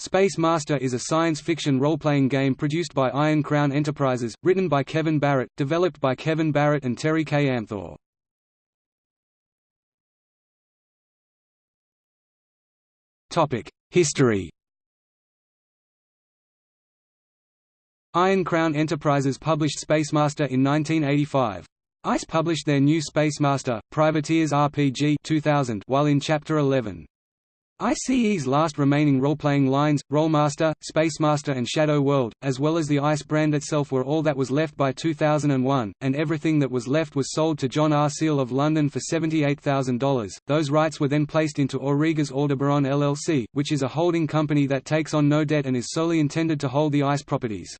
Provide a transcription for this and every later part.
Space Master is a science fiction role-playing game produced by Iron Crown Enterprises, written by Kevin Barrett, developed by Kevin Barrett and Terry K. Amthor. History Iron Crown Enterprises published Spacemaster in 1985. ICE published their new Spacemaster, Privateers RPG 2000 while in Chapter 11. ICE's last remaining role-playing lines, Rolemaster, Spacemaster and Shadow World, as well as the ICE brand itself were all that was left by 2001, and everything that was left was sold to John R. Seal of London for $78,000. Those rights were then placed into Aurigas Aldebaran LLC, which is a holding company that takes on no debt and is solely intended to hold the ICE properties.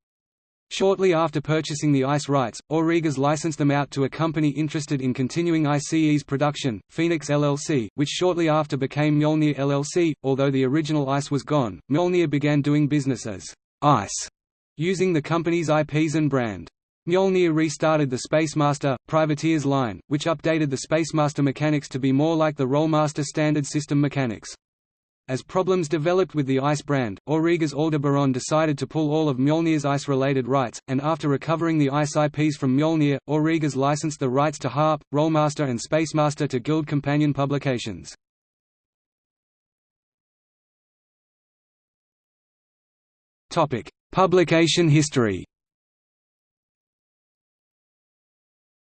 Shortly after purchasing the ICE rights, Aurigas licensed them out to a company interested in continuing ICE's production, Phoenix LLC, which shortly after became Mjolnir LLC. Although the original ICE was gone, Mjolnir began doing business as ICE, using the company's IPs and brand. Mjolnir restarted the Spacemaster, Privateers line, which updated the Spacemaster mechanics to be more like the Rolemaster standard system mechanics. As problems developed with the ICE brand, Aurigas Aldebaran decided to pull all of Mjolnir's ICE-related rights, and after recovering the ICE IPs from Mjolnir, Aurigas licensed the rights to Harp, Rolemaster and Spacemaster to Guild Companion Publications. Publication history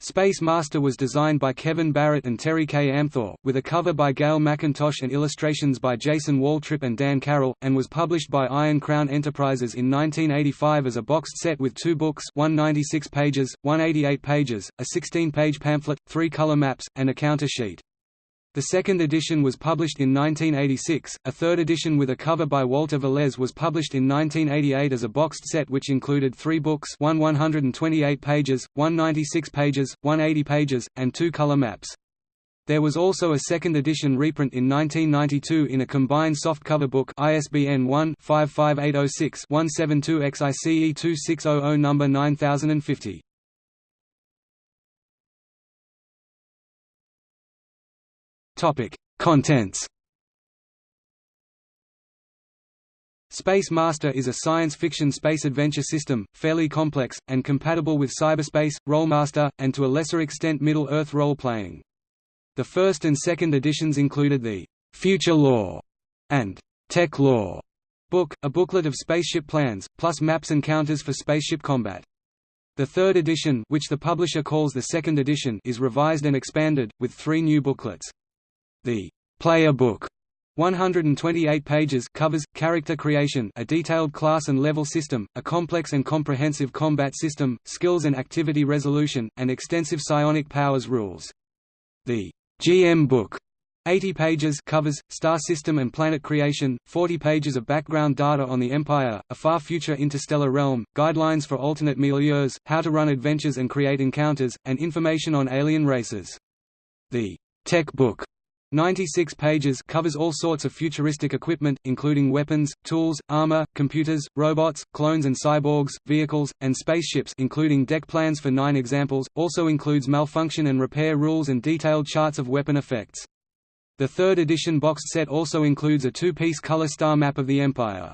Space Master was designed by Kevin Barrett and Terry K. Amthor, with a cover by Gail McIntosh and illustrations by Jason Waltrip and Dan Carroll, and was published by Iron Crown Enterprises in 1985 as a boxed set with two books 196 pages, 188 pages, a 16-page pamphlet, three color maps, and a counter sheet. The second edition was published in 1986, a third edition with a cover by Walter Velez was published in 1988 as a boxed set which included three books one 128 pages, one 96 pages, one 80 pages, and two color maps. There was also a second edition reprint in 1992 in a combined softcover book ISBN 1-55806-172-XICE2600 number 9050. Topic: Contents. Space Master is a science fiction space adventure system, fairly complex, and compatible with cyberspace, Rolemaster, and to a lesser extent Middle-earth role-playing. The first and second editions included the «Future Law» and «Tech Law» book, a booklet of spaceship plans, plus maps and counters for spaceship combat. The third edition which the publisher calls the second edition is revised and expanded, with three new booklets. The player book 128 pages covers character creation, a detailed class and level system, a complex and comprehensive combat system, skills and activity resolution, and extensive psionic powers rules. The GM book 80 pages covers, star system and planet creation, 40 pages of background data on the Empire, a far future interstellar realm, guidelines for alternate milieux, how to run adventures and create encounters, and information on alien races. The Tech Book 96 pages covers all sorts of futuristic equipment, including weapons, tools, armor, computers, robots, clones and cyborgs, vehicles, and spaceships including deck plans for nine examples, also includes malfunction and repair rules and detailed charts of weapon effects. The third edition boxed set also includes a two-piece color star map of the Empire.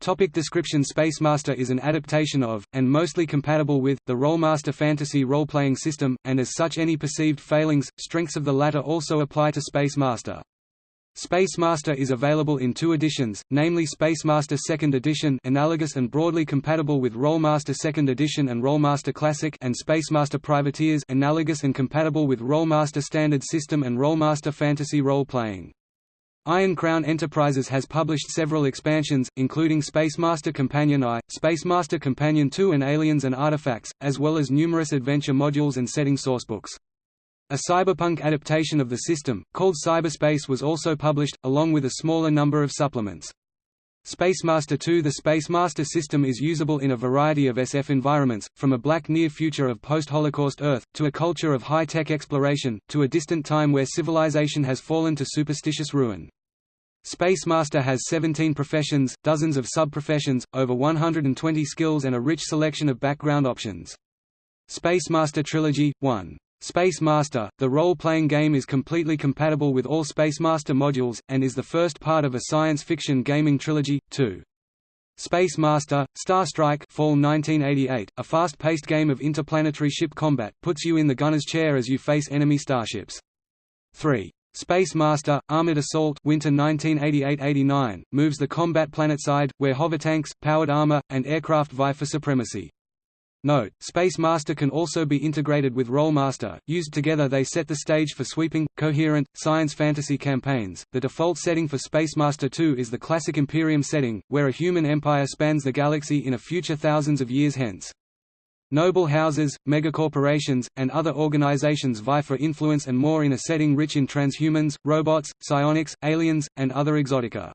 Topic description Spacemaster is an adaptation of, and mostly compatible with, the Rolemaster fantasy role-playing system, and as such any perceived failings, strengths of the latter also apply to Spacemaster. Spacemaster is available in two editions, namely Spacemaster 2nd Edition analogous and broadly compatible with Rolemaster 2nd Edition and Rolemaster Classic and Spacemaster Privateers analogous and compatible with Rolemaster Standard System and Rolemaster Fantasy Role-Playing. Iron Crown Enterprises has published several expansions, including Spacemaster Companion I, Spacemaster Companion II and Aliens and Artifacts, as well as numerous adventure modules and setting sourcebooks. A cyberpunk adaptation of the system, called Cyberspace was also published, along with a smaller number of supplements. Spacemaster 2 The Spacemaster system is usable in a variety of SF environments, from a black near future of post-Holocaust Earth, to a culture of high-tech exploration, to a distant time where civilization has fallen to superstitious ruin. Spacemaster has 17 professions, dozens of sub-professions, over 120 skills and a rich selection of background options. Spacemaster Trilogy – 1. Space Master, the role-playing game is completely compatible with all Spacemaster modules, and is the first part of a science fiction gaming trilogy, 2. Space Master, Starstrike Fall 1988, a fast-paced game of interplanetary ship combat, puts you in the gunner's chair as you face enemy starships. 3. Space Master, Armored Assault Winter 1988–89, moves the combat planetside, where hovertanks, powered armor, and aircraft vie for supremacy. Note, Space Master can also be integrated with Rolemaster. Used together, they set the stage for sweeping, coherent, science fantasy campaigns. The default setting for Space Master 2 is the classic Imperium setting, where a human empire spans the galaxy in a future thousands of years hence. Noble houses, megacorporations, and other organizations vie for influence and more in a setting rich in transhumans, robots, psionics, aliens, and other exotica.